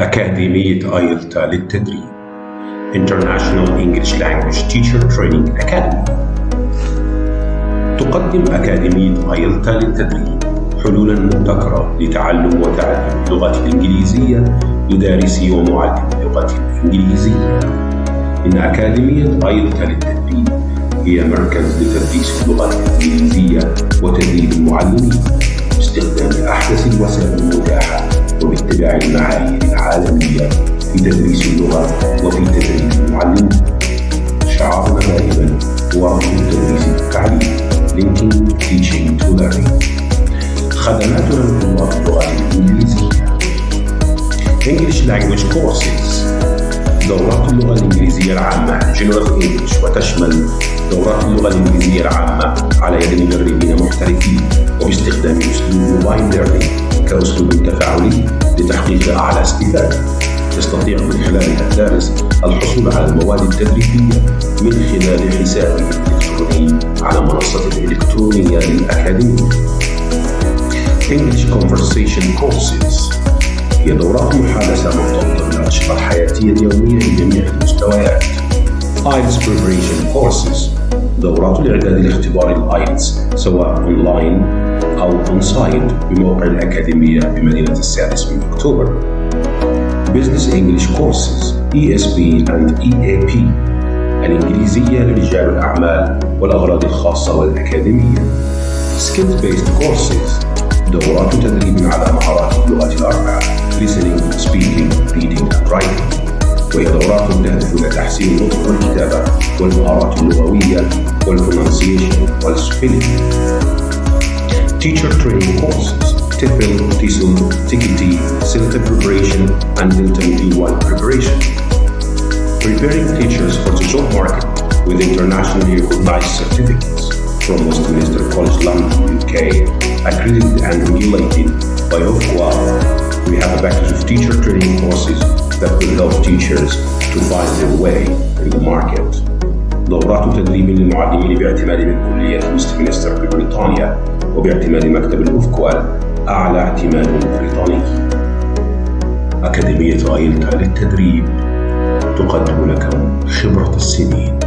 أكاديمية آيلتا للتدريب International English Language Teacher Training Academy. تقدم أكاديمية آيلتا للتدريب حلولا مبتكرة لتعليم وتعلم اللغة الإنجليزية لدارسي ومعلمي اللغة الإنجليزية. إن أكاديمية آيلتا للتدريب هي مركز لتدريس اللغة الإنجليزية وتدريب المعلمين. باستخدام أحدث الوسائل المتاحة وباتباع المعايير العالمية في تدريس اللغة وفي تدريب المعلمين شعارنا دائما هو ربط التدريس بالتعليم Linking Teaching to Learning خدماتنا لطلاب اللغة الإنجليزية. English Language Courses. دورات اللغة الإنجليزية العامة. General English وتشمل دورات اللغة الإنجليزية العامة على يد مدربين محترفين وباستخدام أسلوب موبايل ليرنينج كأسلوب تفاعلي لتحقيق أعلى استفادة يستطيع من خلالها الدارس الحصول على المواد التدريبية من خلال حسابه الإلكتروني على منصته الإلكترونية للأكاديمية. English Conversation Courses. هي دورات محادثة مرتبطة بالأنشطة الحياتية اليومية لجميع دورات الإعداد لاختبار ال IELTS سواء أونلاين أو on-site بموقع الأكاديمية بمدينة السادس من أكتوبر. Business English Courses ESP and EAP الإنجليزية لرجال الأعمال والأغراض الخاصة والأكاديمية. Skills Based Courses دورات تدريب على مهارات اللغة الأربعة Listening, Speaking, Reading and Writing. وهي دورات تهدف إلى تحسين النطق والكتابة والمهارات اللغوية. for pronunciation or spelling. Teacher training courses, TEPEL, TESOL, TKT, CELTA preparation, and Delta B1 preparation. Preparing teachers for the job market with internationally recognized certificates from Westminster College London, UK, accredited and regulated by OFQA. We have a package of teacher training courses that will help teachers to find their way in the market. دورات تدريب للمعلمين باعتماد من كلية ويستمنستر ببريطانيا وباعتماد مكتب الأوفكوال أعلى اعتماد بريطاني. أكاديمية آيلتا للتدريب تقدم لكم خبرة السنين